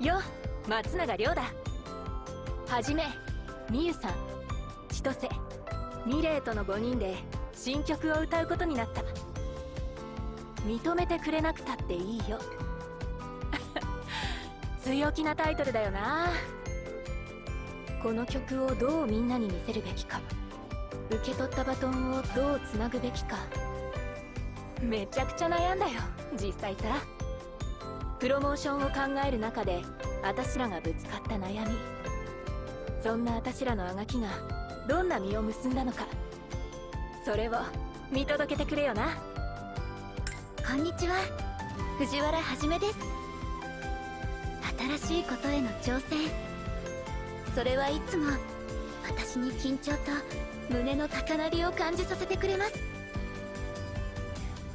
よ松永亮だ。はじめみゆさん千歳ミレイとの5人で新曲を歌うことになった。認めてくれなくたっていいよ。強気なタイトルだよな。この曲をどうみんなに見せるべきか。受け取ったバトンをどうつなぐべきか。めちゃくちゃ悩んだよ実際さ。プロモーションを考える中で私らがぶつかった悩み。そんな私らのあがきがどんな実を結んだのか。それを見届けてくれよな。こんにちは。藤原はじめです。新しいことへの挑戦。それはいつも私に緊張と胸の高鳴りを感じさせてくれます。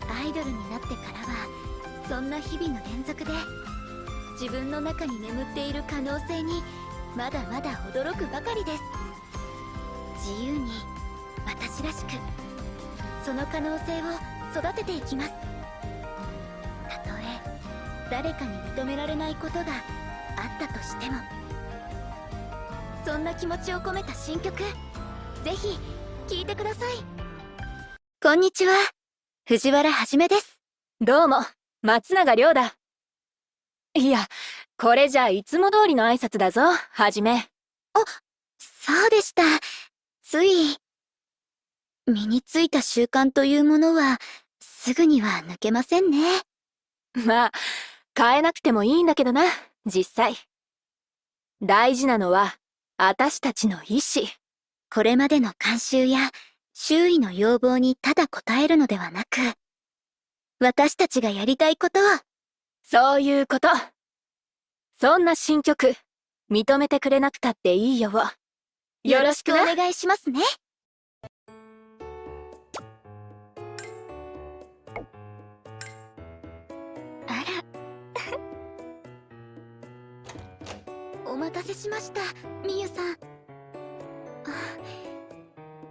アイドルになってからはそんな日々の連続で自分の中に眠っている可能性にまだまだ驚くばかりです。自由に私らしくその可能性を育てていきます。たとえ誰かに認められないことがあったとしてもそんな気持ちを込めた新曲ぜひ聴いてください。こんにちは。藤原はじめです。どうも。松永亮だ。いやこれじゃいつも通りの挨拶だぞ。はじめ。あそうでした。つい身についた習慣というものはすぐには抜けませんね。まあ変えなくてもいいんだけどな実際。大事なのは私たちの意志。これまでの慣習や周囲の要望にただ応えるのではなく私たちがやりたいことをそういうこと。そんな新曲認めてくれなくたっていいよ。よろしくお願いしますね。あら。お待たせしましたみゆさん。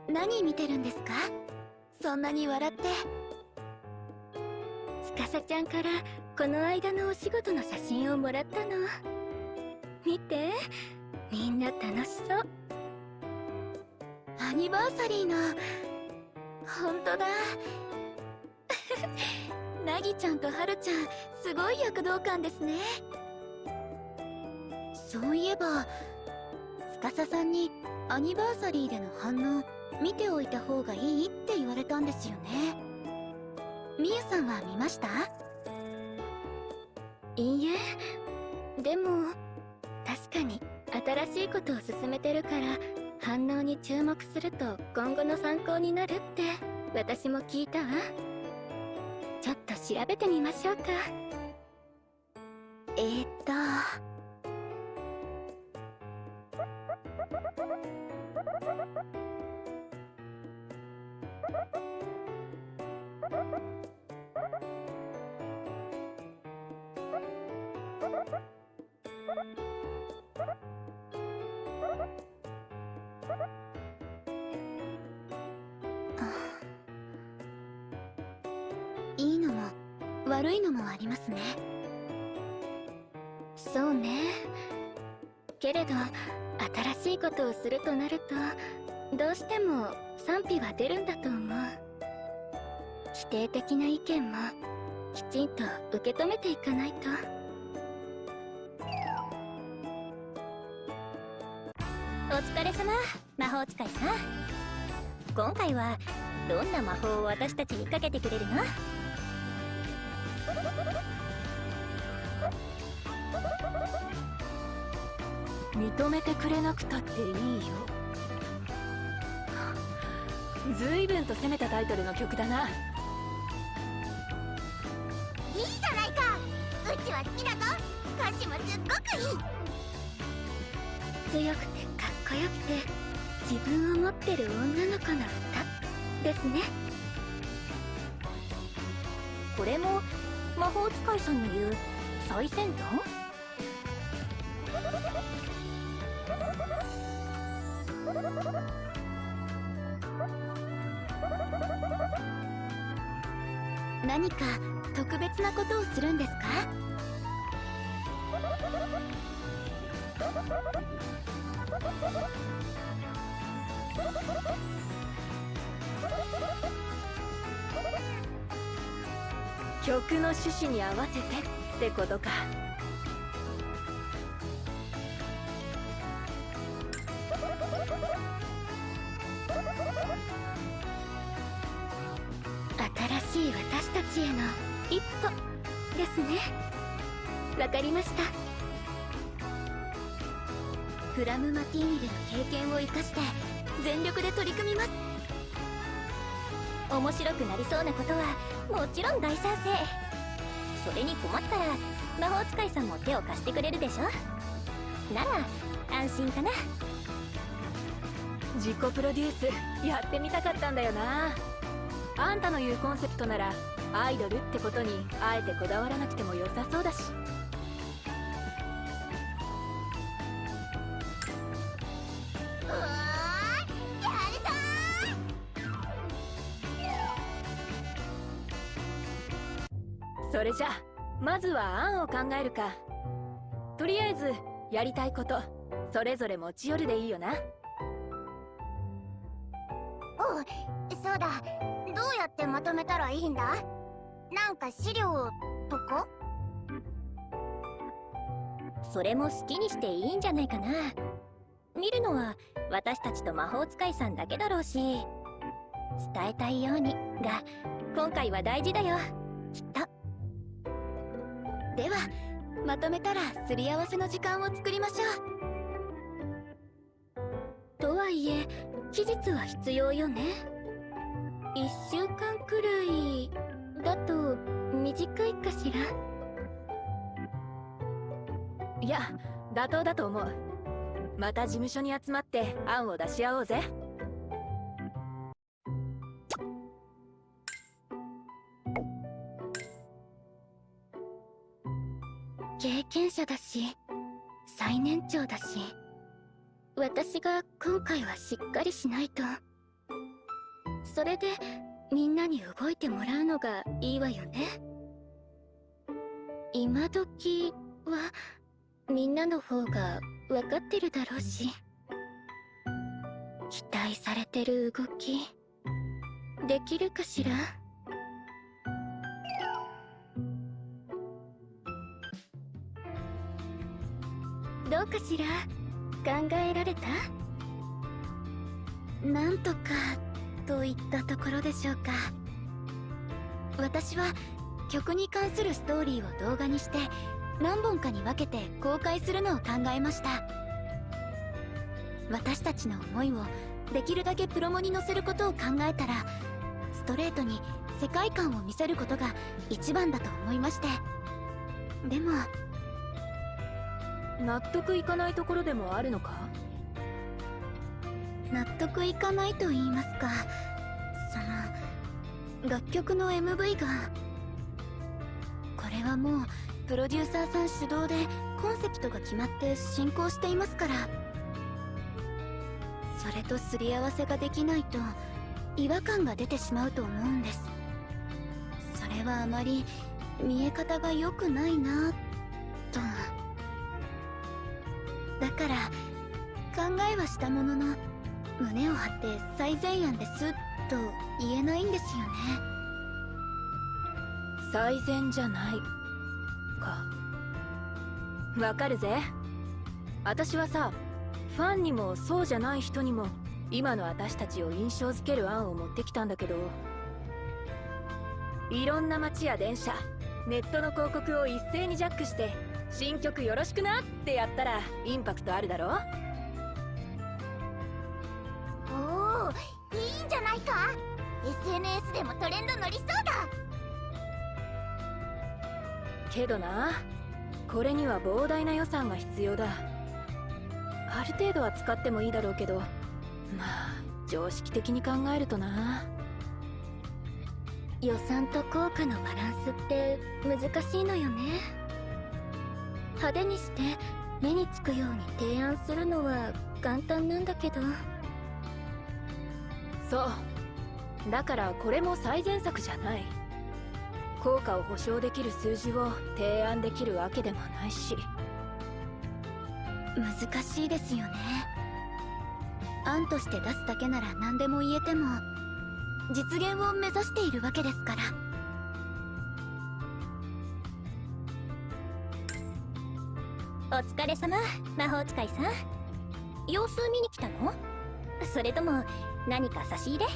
何見てるんですか？そんなに笑って司ちゃんからこの間のお仕事の写真をもらったの見てみんな楽しそうアニバーサリーの本当だなぎちゃんとはるちゃんすごい躍動感ですねそういえば司さんにアニバーサリーでの反応見ておいた方がいいって言われたんですよねみゆさんは見ました？いいえ。でも確かに新しいことを進めてるから反応に注目すると今後の参考になるって私も聞いたわ。ちょっと調べてみましょうか。えー、っと悪いのもありますね。そうね。けれど新しいことをするとなるとどうしても賛否は出るんだと思う。否定的な意見もきちんと受け止めていかないと。お疲れ様魔法使いさん。今回はどんな魔法を私たちにかけてくれるの？認めてくれなくたっていいよ。ずいぶんと攻めたタイトルの曲だな。いいじゃないか。うちは好きだぞ。歌詞もすっごくいい。強くてかっこよくて自分を持ってる女の子の歌ですね。これも魔法使いさんの言う最先端？何か特別なことをするんですか？曲の趣旨に合わせてってことか。全力で取り組みます。面白くなりそうなことはもちろん大賛成。それに困ったら魔法使いさんも手を貸してくれるでしょ。なら安心かな。自己プロデュースやってみたかったんだよな。あんたの言うコンセプトならアイドルってことにあえてこだわらなくても良さそうだし。ずは案を考えるか。とりあえずやりたいことそれぞれ持ち寄るでいいよな。ーおうそうだ。どうやってまとめたらいいんだ？なんか資料とかそれも好きにしていいんじゃないかな。見るのは私たちと魔法使いさんだけだろうし伝えたいようにが今回は大事だよ。きっとではまとめたらすり合わせの時間を作りましょう。とはいえ期日は必要よね。1週間くらいだと短いかしら？いや妥当だと思う。また事務所に集まって案を出し合おうぜ。者だし最年長だし私が今回はしっかりしないと。それでみんなに動いてもらうのがいいわよね。今時はみんなの方が分かってるだろうし期待されてる動きできるかしら？どうかしら？考えられた？なんとかといったところでしょうか。私は曲に関するストーリーを動画にして何本かに分けて公開するのを考えました。私たちの思いをできるだけプロモに載せることを考えたらストレートに世界観を見せることが一番だと思いまして。でも納得いかないところでもあるのか？納得いかないと言いますか。その楽曲の MV が。これはもうプロデューサーさん主導でコンセプトが決まって進行していますから。それとすり合わせができないと違和感が出てしまうと思うんです。それはあまり見え方が良くないなとだから考えはしたものの胸を張って最善案ですと言えないんですよね。最善じゃないか。わかるぜ。私はさファンにもそうじゃない人にも今の私たちを印象づける案を持ってきたんだけどいろんな街や電車ネットの広告を一斉にジャックして新曲よろしくなってやったらインパクトあるだろ？おおいいんじゃないか？SNS でもトレンド乗りそうだ。けどなこれには膨大な予算が必要だ。ある程度は使ってもいいだろうけどまあ常識的に考えるとな。予算と効果のバランスって難しいのよね派手にして目につくように提案するのは簡単なんだけど。そう。だからこれも最善策じゃない。効果を保証できる数字を提案できるわけでもないし。難しいですよね。案として出すだけなら何でも言えても実現を目指しているわけですから疲れ様魔法使いさん。様子見に来たの？それとも何か差し入れ？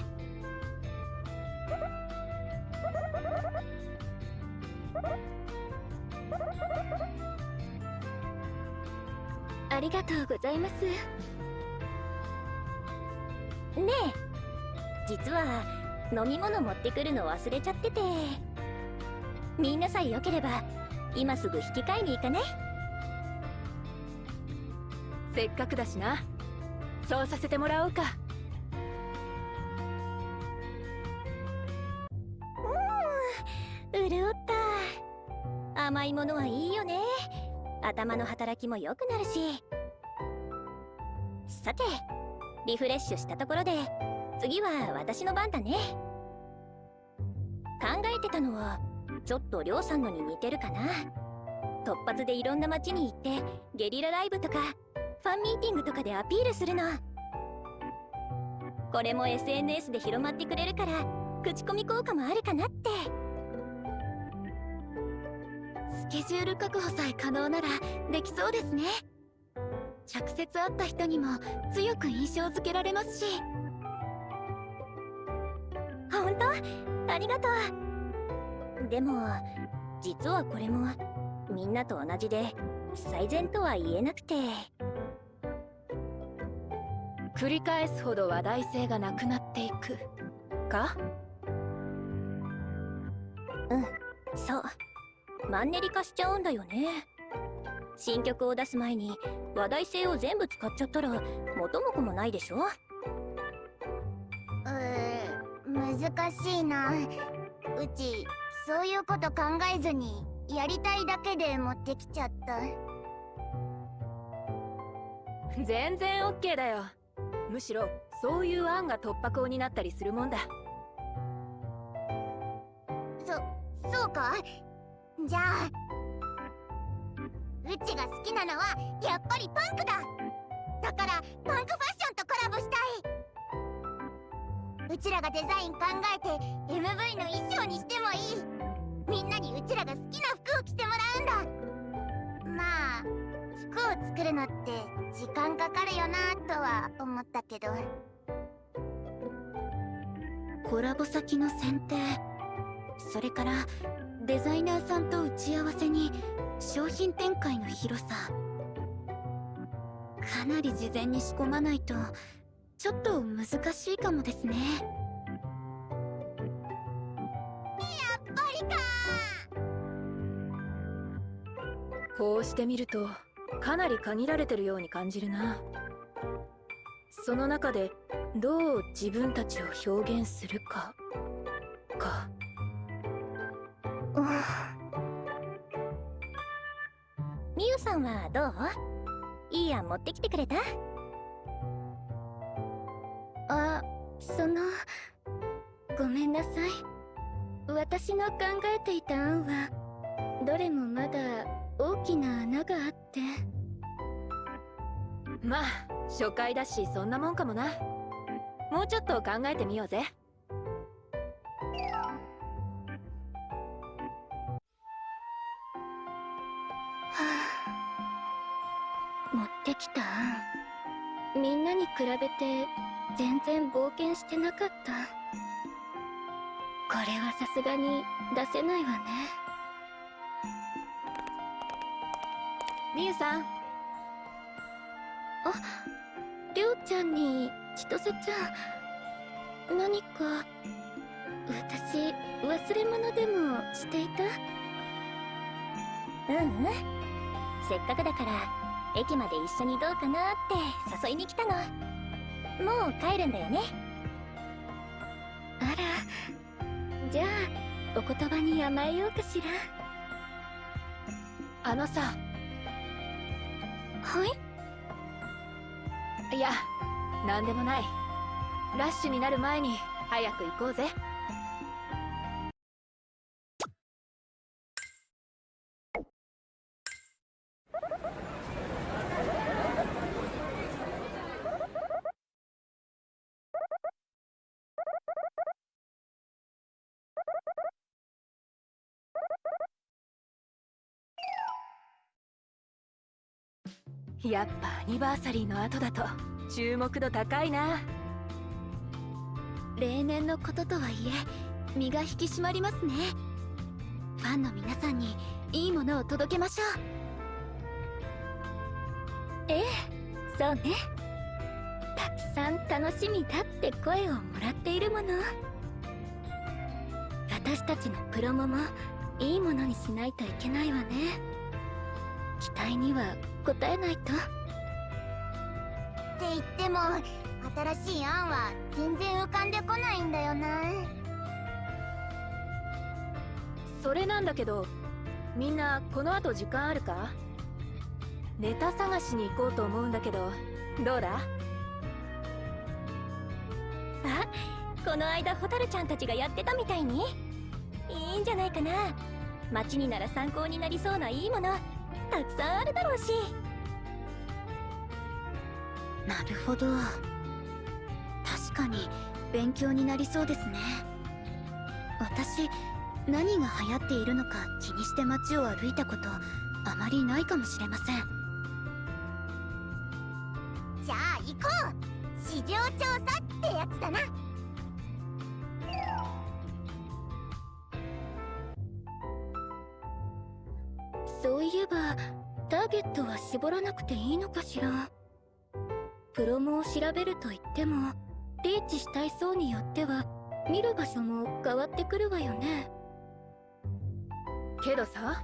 ありがとうございます。ねえ。実は飲み物持ってくるの忘れちゃってて。みんなさえよければ今すぐ引き換えに行かない？せっかくだしな。そうさせてもらおうか。潤った。甘いものはいいよね。頭の働きも良くなるし。さてリフレッシュしたところで次は私の番だね。考えてたのはちょっとりょうさんのに似てるかな。突発でいろんな街に行ってゲリラライブとかファンミーティングとかでアピールするの。これも SNS で広まってくれるから口コミ効果もあるかなって。スケジュール確保さえ可能ならできそうですね。直接会った人にも強く印象づけられますし。本当？ありがとう。でも実はこれもみんなと同じで最善とは言えなくて。繰り返すほど話題性がなくなっていく。か？そう。マンネリ化しちゃうんだよね。新曲を出す前に話題性を全部使っちゃったら元も子もないでしょ？う難しいな。うちそういうこと考えずにやりたいだけで持ってきちゃった。全然 OK だよむしろそういう案が突破口になったりするもんだ。そそうかじゃあうちが好きなのはやっぱりパンクだ。だからパンクファッションとコラボしたい。うちらがデザイン考えて MV の衣装にしてもいい。みんなにうちらが好きな服を着てもらうんだ。まあ服を作るのって時間かかるよなとは思ったけど。コラボ先の選定それからデザイナーさんと打ち合わせに商品展開の広さ。かなり事前に仕込まないとちょっと難しいかもですね。やっぱりか。こうしてみるとかなり限られてるように感じるな。その中でどう自分たちを表現するか。か。みゆさんはどう？いい案持ってきてくれた？あそのごめんなさい。私の考えていた案はどれもまだ大きな穴があって。まあ初回だしそんなもんかもな。もうちょっと考えてみようぜ。持ってきた。案みんなに比べて全然冒険してなかった。これはさすがに出せないわねみゆさん。りょうちゃんに千歳ちゃん。何か私忘れ物でもしていた？ううん。せっかくだから駅まで一緒にどうかなって誘いに来たの。もう帰るんだよね。あら。じゃあお言葉に甘えようかしら。あのさはい？いや何でもない。ラッシュになる前に早く行こうぜ。やっぱアニバーサリーの後だと注目度高いな。例年のこととはいえ身が引き締まりますね。ファンの皆さんにいいものを届けましょう。ええそうね。たくさん楽しみだって声をもらっているもの。私たちのプロモもいいものにしないといけないわね。期待には応えないと。って言っても新しい案は全然浮かんでこないんだよな。それなんだけどみんなこの後時間あるか？ネタ探しに行こうと思うんだけどどうだ？あこの間ホタルちゃんたちがやってたみたいに？いいんじゃないかな。街になら参考になりそうないいものたくさんあるだろうし。なるほど。確かに勉強になりそうですね。私何が流行っているのか気にして街を歩いたことあまりないかもしれません。じゃあ行こう。市場調査ってやつだな。えばターゲットは絞らなくていいのかしら？プロモを調べると言ってもリーチしたい層によっては見る場所も変わってくるわよね。けどさ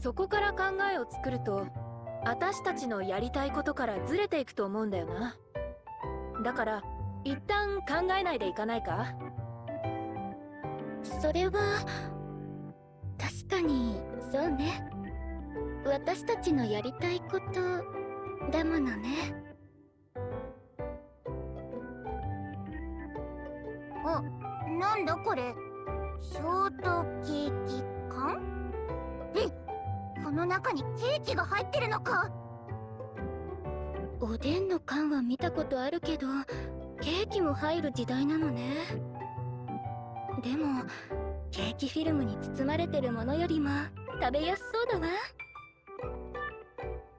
そこから考えを作ると私たちのやりたいことからずれていくと思うんだよな。だから一旦考えないでいかないか？それは確かにそうね私たちのやりたいことだものね。あなんだこれ？ショートケーキ缶？えこの中にケーキが入ってるのか？おでんの缶は見たことあるけどケーキも入る時代なのね。でもケーキフィルムに包まれてるものよりも食べやすそうだわ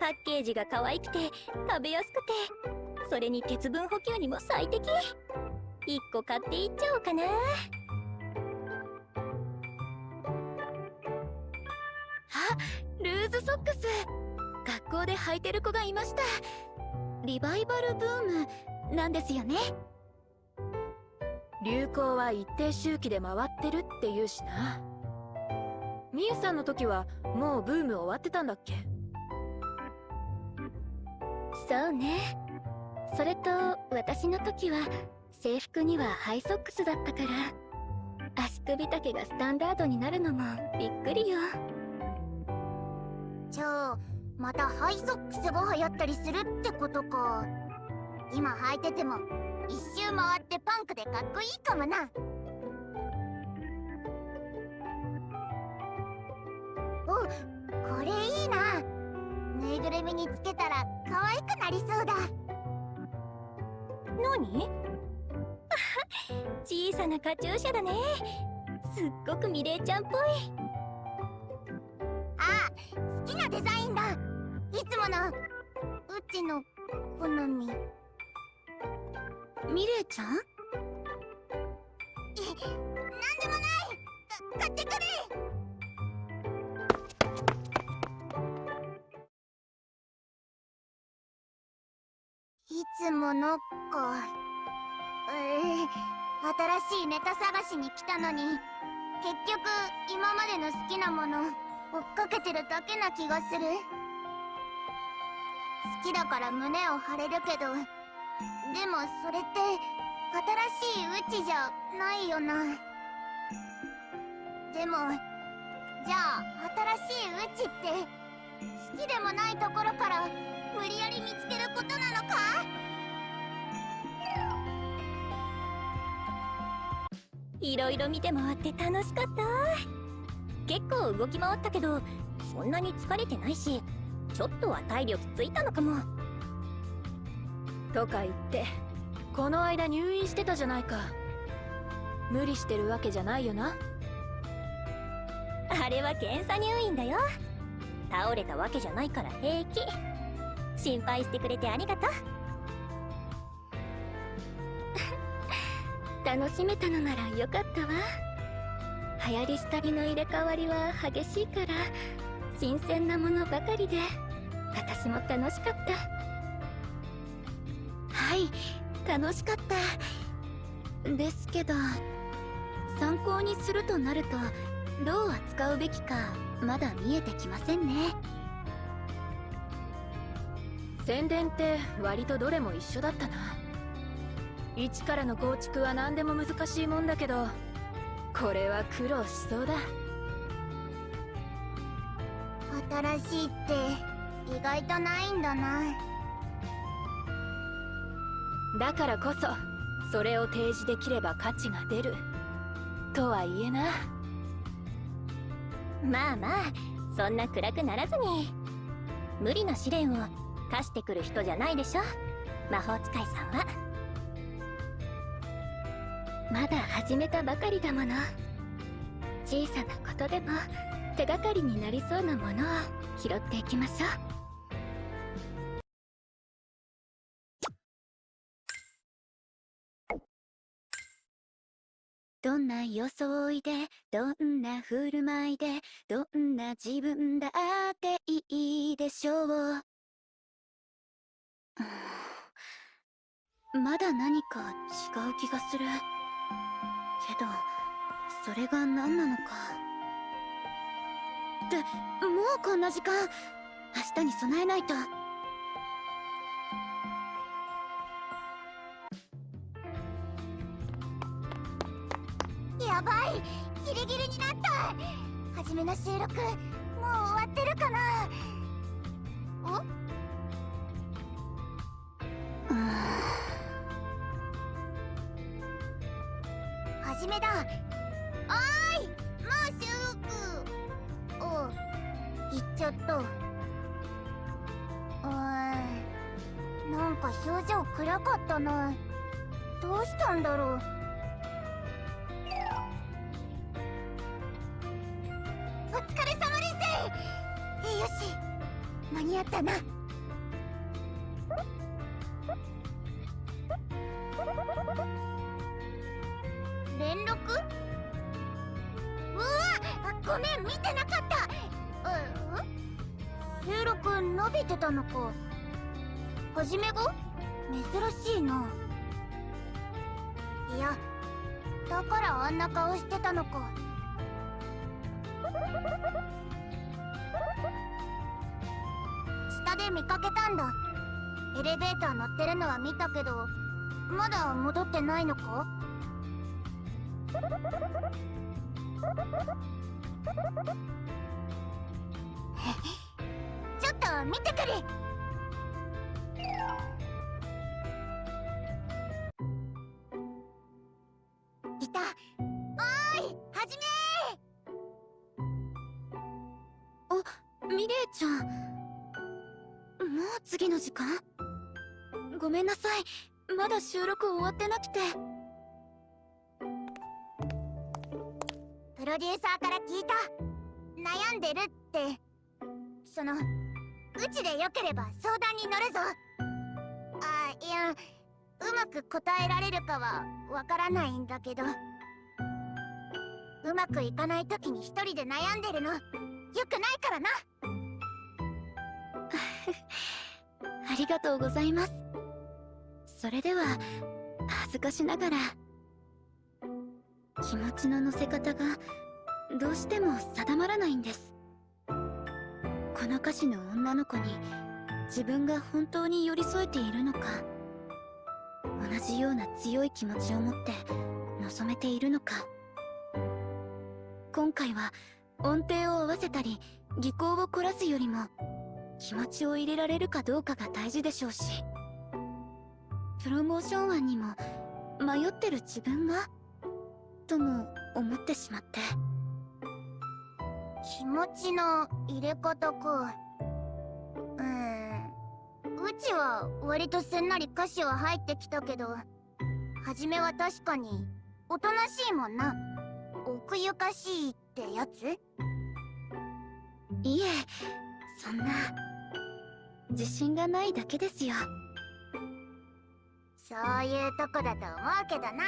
パッケージが可愛くて食べやすくてそれに鉄分補給にも最適。1個買っていっちゃおうかな。あルーズソックス。学校で履いてる子がいました。リバイバルブームなんですよね。流行は一定周期で回ってるって言うしな。みゆさんの時はもうブーム終わってたんだっけ？そうね。それと私の時は制服にはハイソックスだったから足首丈がスタンダードになるのもびっくりよ。じゃあまたハイソックスが流行ったりするってことか。今履いてても一周回ってパンクでかっこいいかもな。おこれいいな。ぬいぐるみにつけたら可愛くなりそうだ。何？小さなカチューシャだね。すっごくミレイちゃんっぽい。あ好きなデザインだ。いつもの。うちの好み。ミレイちゃん？なんでもない。か買ってくれいつものかえー、新しいネタ探しに来たのに。結局今までの好きなもの追っかけてるだけな気がする。好きだから胸を張れるけど。でもそれって新しいうちじゃないよな。でもじゃあ新しいうちって好きでもないところから無理やり見つけることなのか？いろいろ見て回って楽しかった。結構動き回ったけどそんなに疲れてないしちょっとは体力ついたのかも。とか言ってこの間入院してたじゃないか。無理してるわけじゃないよな。あれは検査入院だよ。倒れたわけじゃないから平気心配してくれてありがとう。楽しめたのならよかったわ。流行り廃りの入れ替わりは激しいから新鮮なものばかりで私も楽しかった。はい楽しかった。ですけど参考にするとなるとどう扱うべきかまだ見えてきませんね。宣伝って割とどれも一緒だったな。一からの構築は何でも難しいもんだけどこれは苦労しそうだ。新しいって意外とないんだな。だからこそそれを提示できれば価値が出る。とはいえな。まあまあそんな暗くならずに。無理な試練を課してくる人じゃないでしょ？魔法使いさんは。まだ始めたばかりだもの。小さなことでも手がかりになりそうなものを拾っていきましょう。どんな装いでどんな振る舞いでどんな自分だっていいでしょう。まだ何か違う気がする。けどそれが何なのか。ってもうこんな時間明日に備えないと。やばいギリギリになった。初めの収録もう終わってるかな。お？始めだ。おーい。もう収録。お行っちゃった。うーんなんか表情暗かったな。どうしたんだろう。お疲れ様です。えよし。間に合ったな。見てなかった。うん。収録伸びてたのか。はじめが？珍しいな。いやだからあんな顔してたのか。下で見かけたんだ。エレベーター乗ってるのは見たけどまだ戻ってないのか？ちょっと見てくるいた。おーいはじめ。あミレイちゃん。もう次の時間？ごめんなさい。まだ収録終わってなくて。ロデューサーから聞いた。悩んでるって。そのうちでよければ相談に乗るぞ。あいやうまく答えられるかはわからないんだけど。うまくいかない時に一人で悩んでるの。よくないからな。ありがとうございます。それでは恥ずかしながら。気持ちの乗せ方がどうしても定まらないんです。この歌詞の女の子に自分が本当に寄り添えているのか同じような強い気持ちを持って望めているのか。今回は音程を合わせたり技巧を凝らすよりも気持ちを入れられるかどうかが大事でしょうしプロモーション案にも迷ってる自分がとも思ってしまって。気持ちの入れ方か。うーん。うちは割とすんなり歌詞は入ってきたけど初めは確かにおとなしいもんな。奥ゆかしいってやつ？いえそんな。自信がないだけですよ。そういうとこだと思うけどな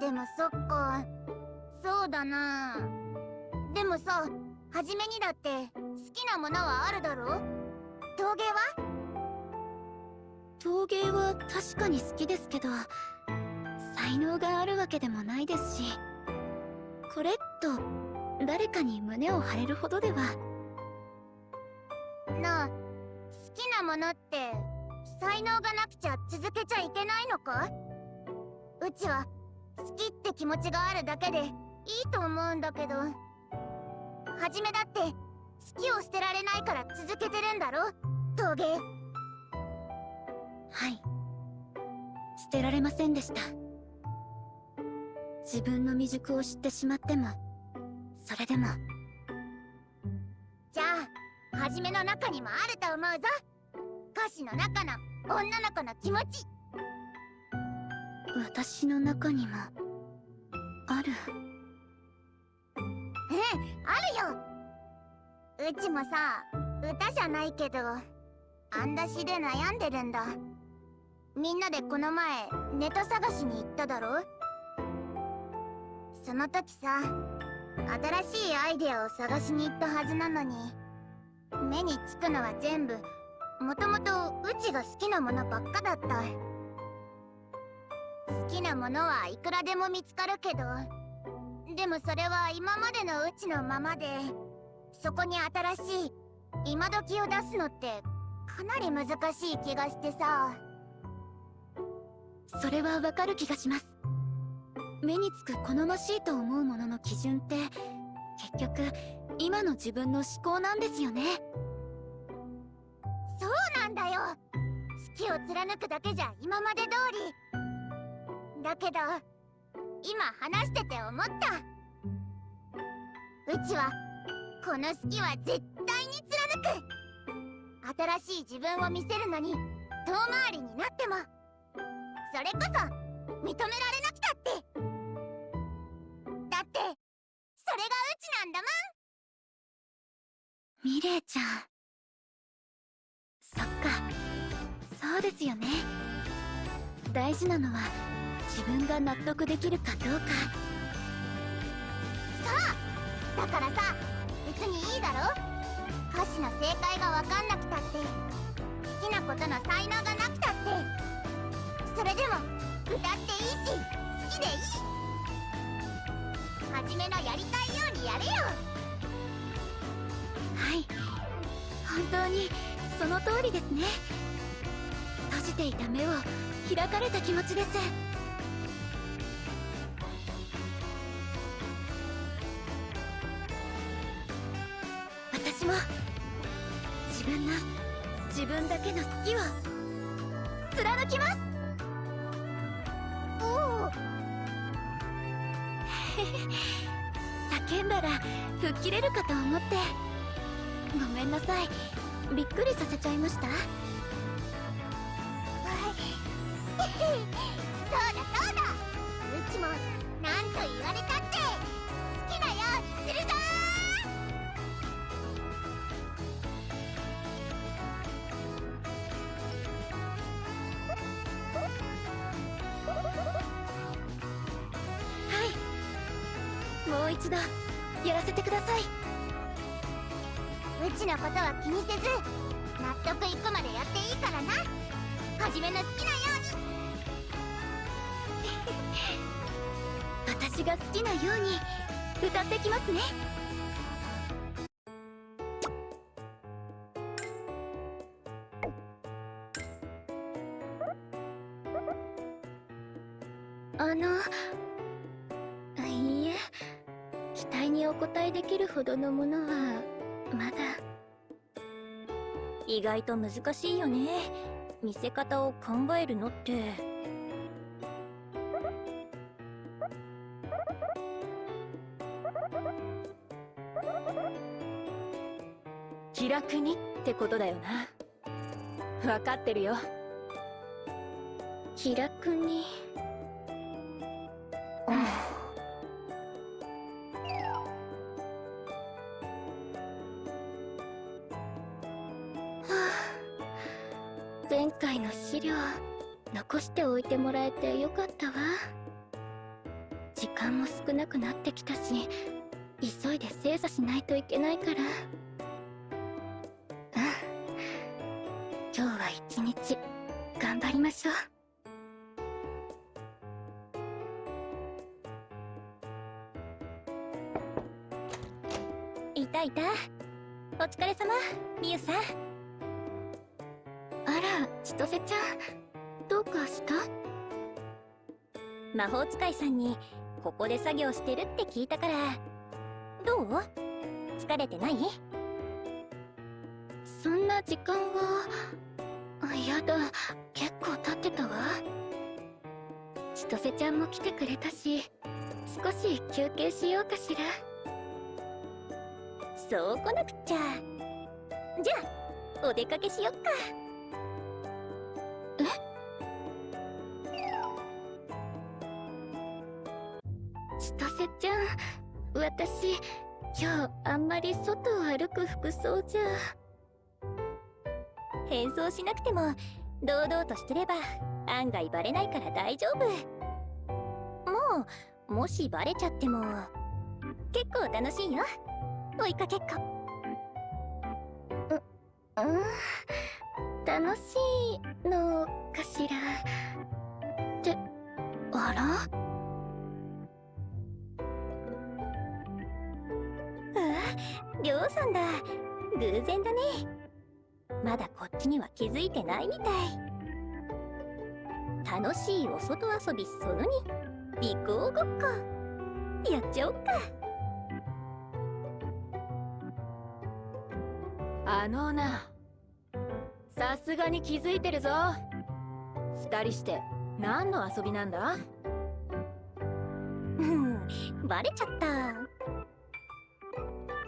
でもそっか。そうだな。でもさ初めにだって好きなものはあるだろ？陶芸は？陶芸は確かに好きですけど才能があるわけでもないですしこれっと誰かに胸を張れるほどでは。なあ好きなものって才能がなくちゃ続けちゃいけないのか？うちは好きって気持ちがあるだけでいいと思うんだけど。はじめだって好きを捨てられないから続けてるんだろ？陶芸はい。捨てられませんでした。自分の未熟を知ってしまってもそれでも。じゃあはじめの中にもあると思うぞ。歌詞の中の女の子の気持ち私の中にもある。うんあるよ。うちもさ歌じゃないけどあんだしで悩んでるんだ。みんなでこの前ネタ探しに行っただろ？その時さ新しいアイデアを探しに行ったはずなのに目につくのは全部もともとうちが好きなものばっかだった。好きなものはいくらでも見つかるけど。でもそれは今までのうちのままで。そこに新しい今時を出すのってかなり難しい気がしてさ。それはわかる気がします。目につく好ましいと思うものの基準って結局今の自分の思考なんですよね。そうなんだよ。好きを貫くだけじゃ今まで通りだけど今話してて思った。うちはこの好きは絶対に貫く。新しい自分を見せるのに遠回りになってもそれこそ認められなくたって。だってそれがうちなんだもん。ミレイちゃん。そっか。そうですよね。大事なのは自分が納得できるかどうか。そうだからさ別にいいだろ？歌詞の正解が分かんなくたって好きなことの才能がなくたって。それでも歌っていいし好きでいい。はじめのやりたいようにやれよ。はい。本当にその通りですね。閉じていた目を開かれた気持ちです分の自分だけの好きを貫きます。おお 叫んだら吹っ切れるかと思って。ごめんなさい。びっくりさせちゃいました。そうだそうだ。うちもなんと言われたって。好きなようにするぞ。もう一度やらせてください。うちのことは気にせず納得いくまでやっていいからな。はじめの好きなよ 私が好きなように歌ってきますねどのものはまだ意外と難しいよね。見せ方を考えるのって。気楽にってことだよな。分かってるよ。気楽に。てもらえてよかったわ。時間も少なくなってきたし急いで精査しないといけないから。うん。今日は一日頑張りましょう。いたいた。お疲れ様みゆさん。あら千歳ちゃんどうかした？魔法使いさんにここで作業してるって聞いたから。どう？疲れてない？そんな時間は？あやだ。結構経ってたわ。千歳ちゃんも来てくれたし少し休憩しようかしら。そう来なくっちゃ。じゃあお出かけしよっか。千私今日あんまり外を歩く服装じゃ変装しなくても堂々としてれば案外バレないから大丈夫。もうもしバレちゃっても結構楽しいよ。追いかけっこ。うん楽しいのかしら。ってあら？りょうさんだ。偶然だね。まだこっちには気づいてないみたい。楽しいお外遊びその2尾行ごっこ。やっちゃおっか。あのな。さすがに気づいてるぞ。二人して何の遊びなんだ？うんバレちゃった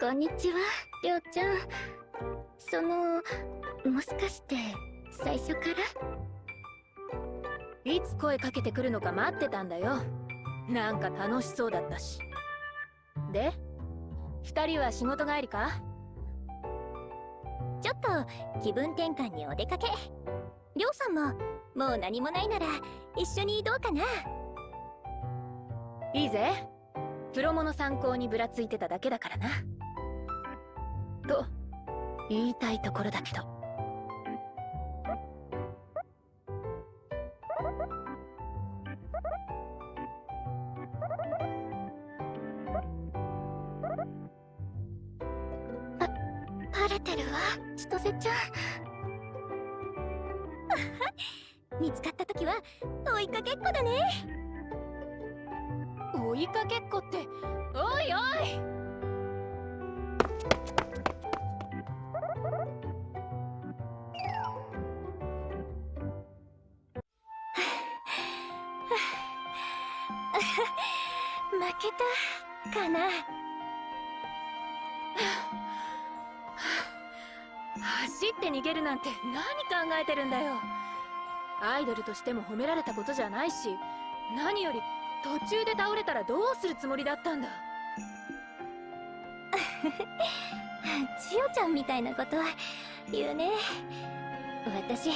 こんにちはりょうちゃん。そのもしかして最初から？いつ声かけてくるのか待ってたんだよ。なんか楽しそうだったし。で二人は仕事帰りか？ちょっと気分転換にお出かけ。りょうさんももう何もないなら一緒にどうかな。いいぜ。プロモの参考にぶらついてただけだからなと言いたいところだけど。バレてるわ千歳ちゃん。見つかった時は追いかけっこだね。追いかけっこってなんて何考えてるんだよ。アイドルとしても褒められたことじゃないし何より途中で倒れたらどうするつもりだったんだ。千代ちゃんみたいなこと言うね。私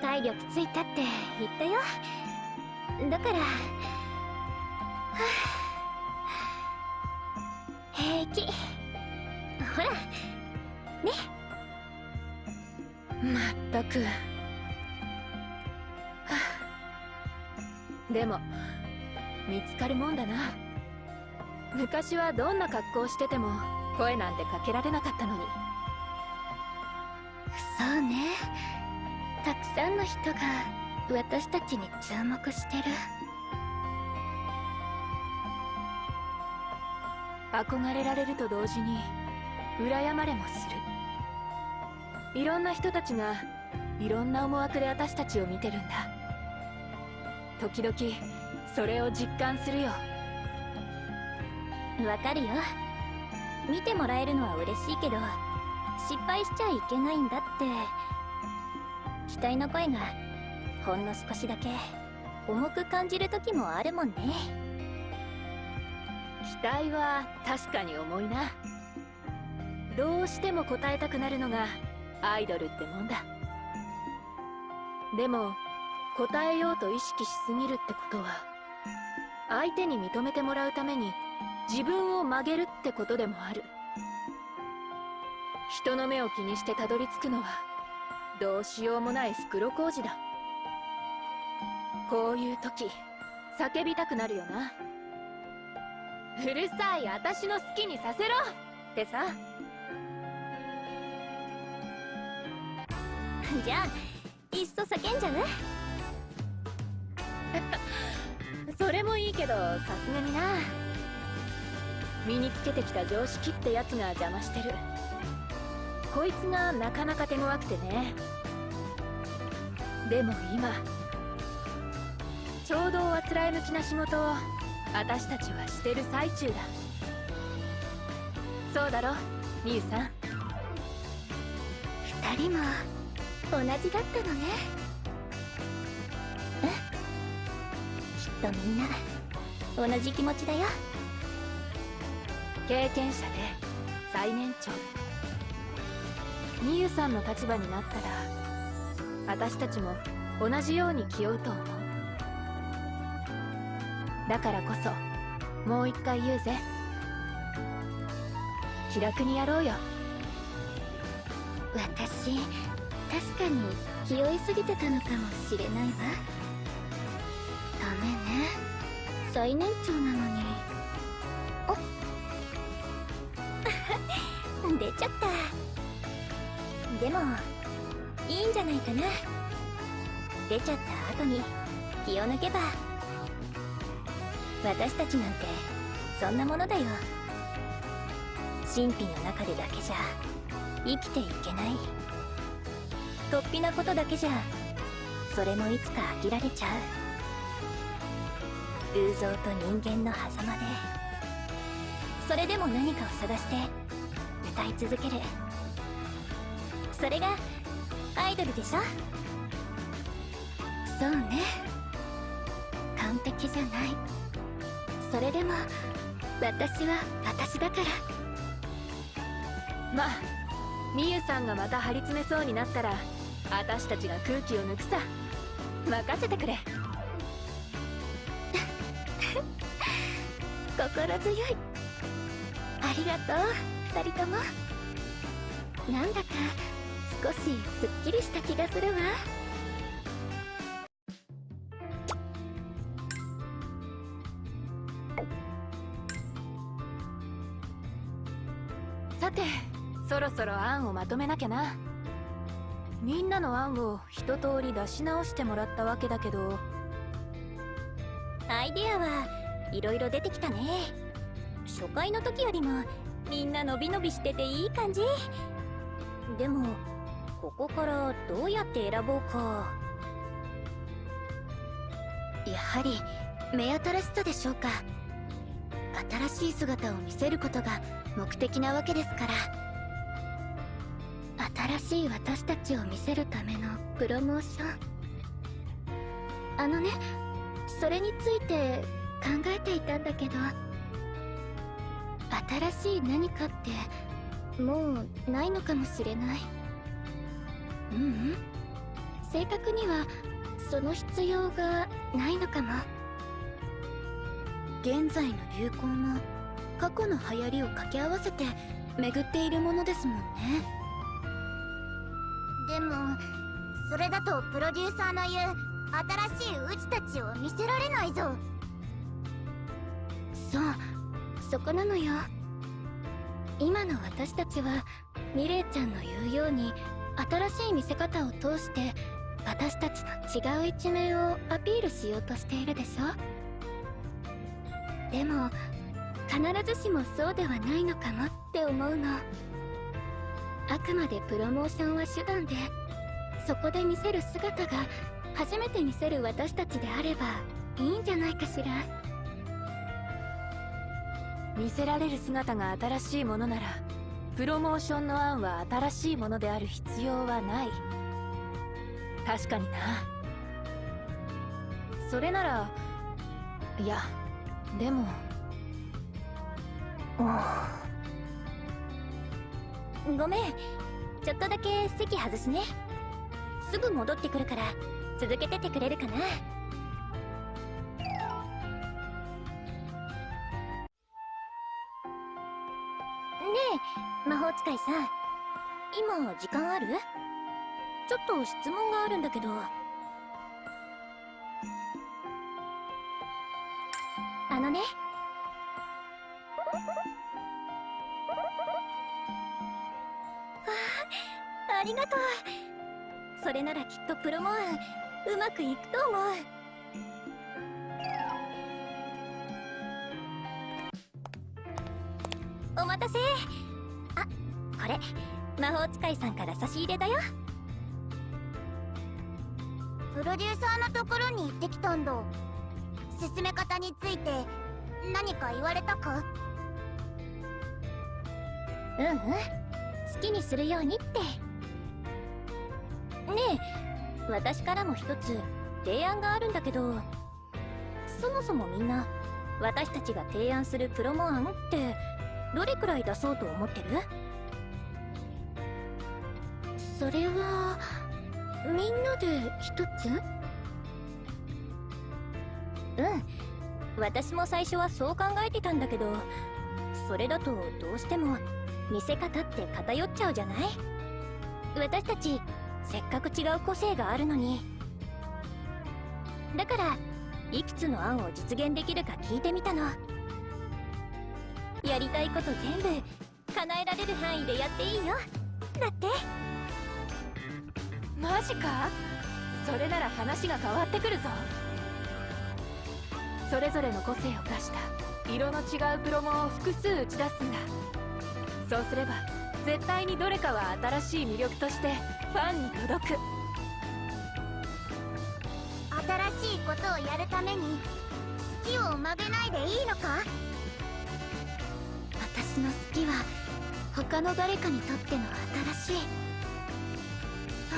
体力ついたって言ったよ。だからはあ 平気。ほらね。っまったく。はあ。でも見つかるもんだな。昔はどんな格好してても声なんてかけられなかったのに。そうね。たくさんの人が私たちに注目してる。憧れられると同時に羨まれもするいろんな人たちがいろんな思惑で私たちを見てるんだ。時々それを実感するよ。わかるよ。見てもらえるのは嬉しいけど失敗しちゃいけないんだって。期待の声がほんの少しだけ重く感じる時もあるもんね。期待は確かに重いな。どうしても答えたくなるのがアイドルってもんだ。でも答えようと意識しすぎるってことは相手に認めてもらうために自分を曲げるってことでもある。人の目を気にしてたどり着くのはどうしようもない袋小路だ。こういう時叫びたくなるよなうるさい私の好きにさせろってさ。じゃあいっそ叫んじゃう それもいいけどさすがにな。身につけてきた常識ってやつが邪魔してる。こいつがなかなか手強くてね。でも今ちょうどあつらえ向きな仕事を私たちはしてる最中だ。そうだろみゆさん。二人も同じだったのね。うん。きっとみんな同じ気持ちだよ。経験者で最年長。みゆさんの立場になったら私たちも同じように気負うと思う。だからこそもう一回言うぜ。気楽にやろうよ。私確かに気負いすぎてたのかもしれないわ。ダメね。最年長なのに。お 出ちゃった。でもいいんじゃないかな。出ちゃった後に気を抜けば。私たちなんてそんなものだよ。神秘の中でだけじゃ生きていけない。突飛なことだけじゃそれもいつか飽きられちゃう。偶像と人間の狭間でそれでも何かを探して歌い続ける。それがアイドルでしょ？そうね。完璧じゃない。それでも私は私だから。まあみゆさんがまた張り詰めそうになったら私たちが空気を抜くさ。任せてくれ。心強い。ありがとう二人とも。なんだか少しすっきりした気がするわ。さてそろそろ案をまとめなきゃな。みんなの案を一通り出し直してもらったわけだけど。アイデアはいろいろ出てきたね。初回の時よりもみんな伸び伸びしてていい感じ。でもここからどうやって選ぼうか。やはり目新しさでしょうか。新しい姿を見せることが目的なわけですから。新しい私たちを見せるためのプロモーション。あのねそれについて考えていたんだけど。新しい何かってもうないのかもしれない。ううん。正確にはその必要がないのかも。現在の流行も過去の流行りを掛け合わせて巡っているものですもんね。でもそれだとプロデューサーの言う新しいうちたちを見せられないぞ。そうそこなのよ。今の私たちはミレイちゃんの言うように新しい見せ方を通して私たちの違う一面をアピールしようとしているでしょ。でも必ずしもそうではないのかもって思うの。あくまでプロモーションは手段でそこで見せる姿が初めて見せる私たちであればいいんじゃないかしら。見せられる姿が新しいものならプロモーションの案は新しいものである必要はない。確かにな。それならいやでもごめん。ちょっとだけ席外すね。すぐ戻ってくるから続けててくれるかな。ねえ魔法使いさん。今時間ある？ちょっと質問があるんだけど。あのねりがとう。それならきっとプロモアンうまくいくと思う。お待たせ。あこれ魔法使いさんから差し入れだよ。プロデューサーのところに行ってきたんだ。進め方について何か言われたか？うんうん。好きにするようにってねえ。私からも一つ提案があるんだけど。そもそもみんな私たちが提案するプロモ案ってどれくらい出そうと思ってる？それはみんなで一つ？うん。私も最初はそう考えてたんだけどそれだとどうしても見せ方って偏っちゃうじゃない？私たちせっかく違う個性があるのに。だからいくつの案を実現できるか聞いてみたの。やりたいこと全部叶えられる範囲でやっていいよ。だって。マジか？それなら話が変わってくるぞ。それぞれの個性を出した色の違うプロモを複数打ち出すんだ。そうすれば絶対にどれかは新しい魅力としてファンに届く。新しいことをやるために好きを曲げないでいいのか？私の好きは他の誰かにとっての新しい。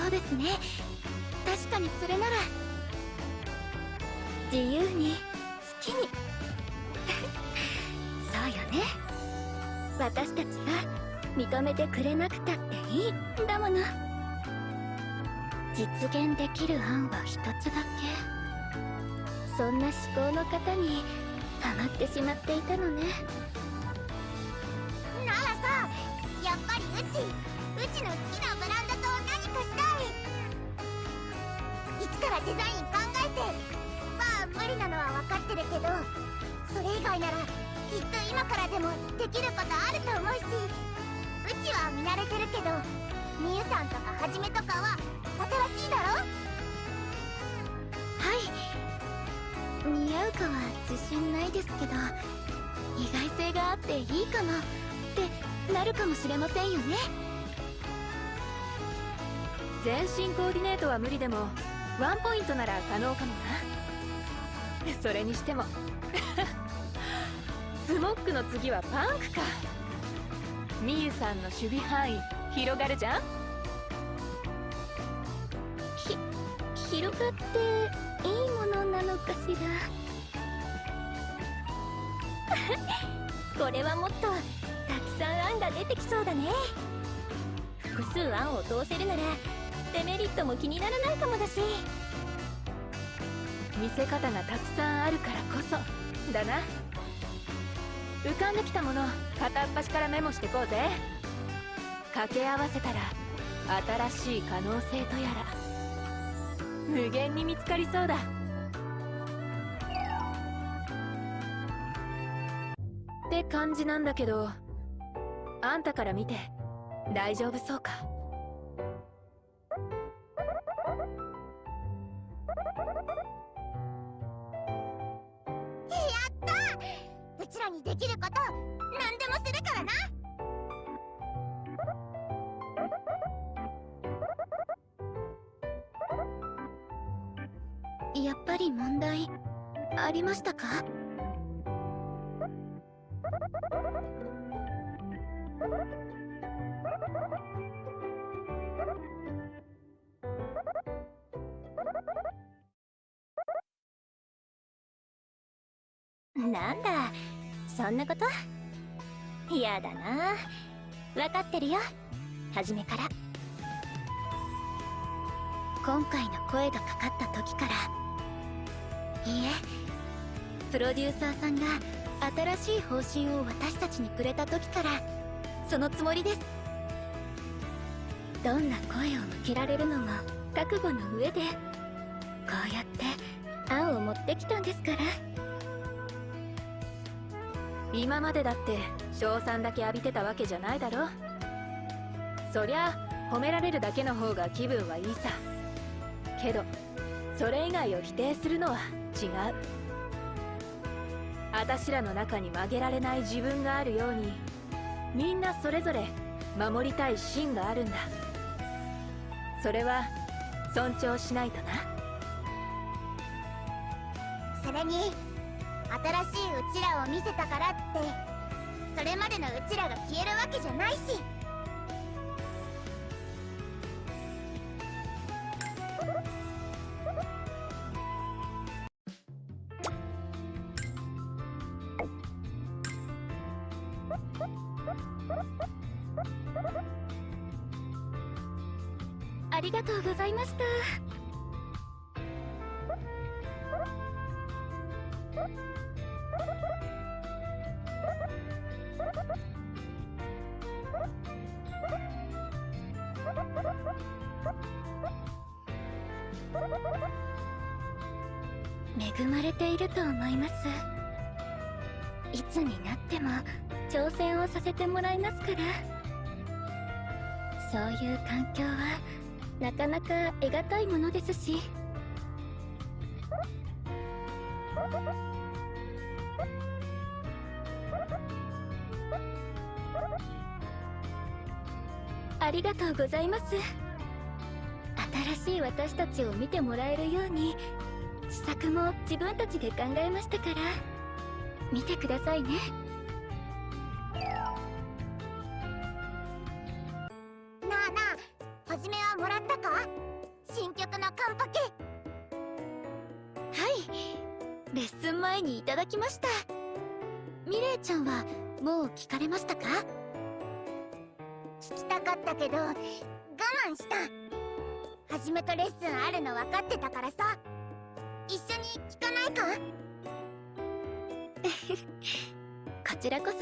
そうですね。確かにそれなら自由に好きに。そうよね。私たちが認めてくれなくたっていいんだもの。実現できる案は一つだけ。そんな思考の方にハマってしまっていたのね。ならさやっぱりうちうちの好きなブランドと何かしたいいつからデザイン考えてまあ無理なのは分かってるけどそれ以外ならきっと今からでもできることあると思うし。うちは見慣れてるけどみゆさんとかはじめとかは新しいだろ？はい。似合うかは自信ないですけど意外性があっていいかもってなるかもしれませんよね。全身コーディネートは無理でもワンポイントなら可能かもな。それにしても。スモックの次はパンクかみゆさんの守備範囲広がるじゃん？ひ広がっていいものなのかしら？これはもっとたくさん案が出てきそうだね。複数案を通せるならデメリットも気にならないかもだし。見せ方がたくさんあるからこそだな浮かんできたもの片っ端からメモしてこうぜ。掛け合わせたら新しい可能性とやら無限に見つかりそうだ。って感じなんだけどあんたから見て大丈夫そうか？うちらにできること何でもするからな。やっぱり問題ありましたか？なんだそんなこと。やだな。分かってるよ。初めから。今回の声がかかった時から。いいえ。プロデューサーさんが新しい方針を私たちにくれた時から。そのつもりです。どんな声を向けられるのも覚悟の上で。こうやって案を持ってきたんですから。今までだって賞賛だけ浴びてたわけじゃないだろ。そりゃ褒められるだけの方が気分はいいさ。けどそれ以外を否定するのは違う。私らの中に曲げられない自分があるようにみんなそれぞれ守りたい芯があるんだ。それは尊重しないとな。それに新しいうちらを見せたからってそれまでのうちらが消えるわけじゃないし。ますから。そういう環境はなかなか得難いものですし。ありがとうございます。新しい私たちを見てもらえるように試作も自分たちで考えましたから。見てくださいね。聞かれましたか？聞きたかったけど我慢した。はじめとレッスンあるの分かってたからさ。一緒に聞かないか？こちらこそ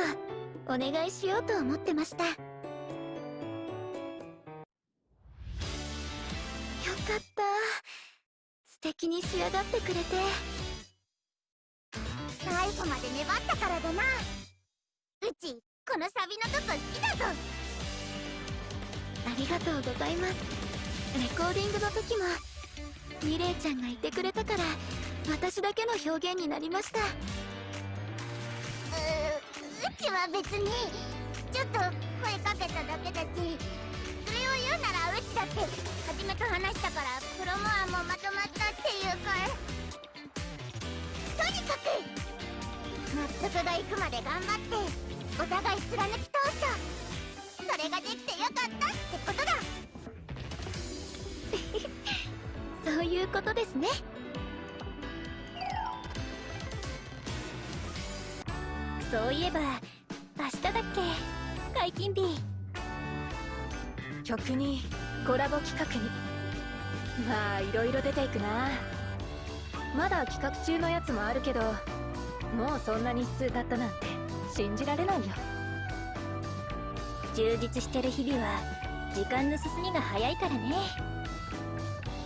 お願いしようと思ってました。よかった。素敵に仕上がってくれて。最後まで粘ったからだなうちこのサビのとこ好きだぞ。ありがとうございます。レコーディングの時もミレイちゃんがいてくれたから私だけの表現になりました。ううちは別にちょっと声かけただけだしそれを言うならうちだってはじめと話したからプロモアもまとまったっていうかとにかく納得がいくまで頑張ってお互い貫き通した。それができてよかったってことだ。そういうことですね。そういえば明日だっけ？解禁日。曲にコラボ企画に。まあいろいろ出ていくな。まだ企画中のやつもあるけどもうそんな日数経ったなんて信じられないよ。充実してる日々は時間の進みが早いからね。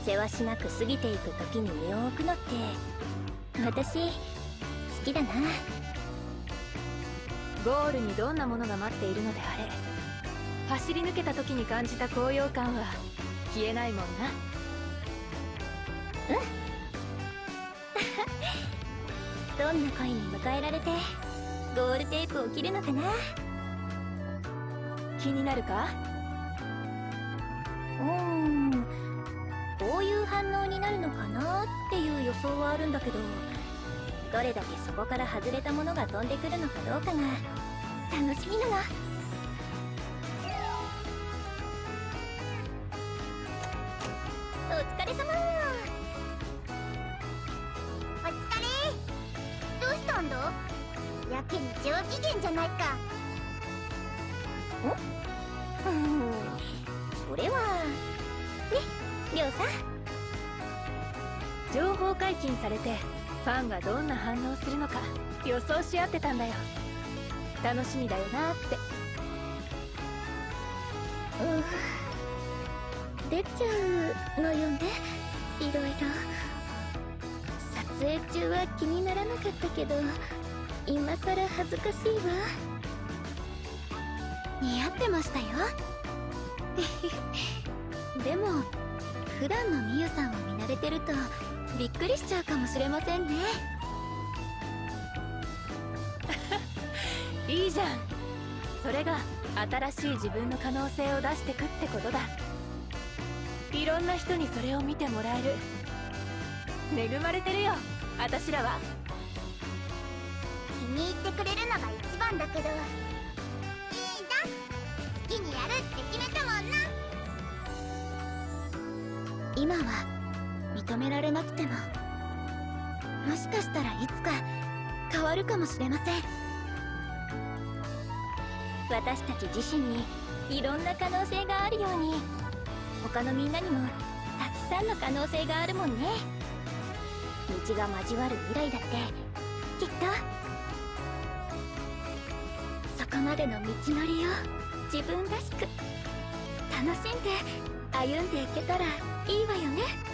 せわしなく過ぎていく時に身を置くのって私好きだな。ゴールにどんなものが待っているのであれ走り抜けた時に感じた高揚感は消えないもんな。どんな恋に迎えられてゴールテープを切るのかな？気になるか？うーん。こういう反応になるのかなっていう予想はあるんだけどどれだけそこから外れたものが飛んでくるのかどうかが楽しみな。のうん。それはねりょうさん。情報解禁されてファンがどん。な反応するのか予想し合ってたん。だよ楽しみだよなってうん。出ちゃうのよねいろいろ撮影中は気にならなかったけど今さら恥ずかしいわ似合ってましたよ。でも普段のみゆさんを見慣れてるとびっくりしちゃうかもしれませんね。いいじゃん。それが新しい自分の可能性を出してくってことだ。いろんな人にそれを見てもらえる。恵まれてるよ私らは。気に入ってくれるのが一番だけど今は認められなくてももしかしたらいつか変わるかもしれません。私たち自身にいろんな可能性があるように他のみんなにもたくさんの可能性があるもんね。道が交わる未来だってきっと。そこまでの道のりを自分らしく楽しんで歩んでいけたらいいわよね。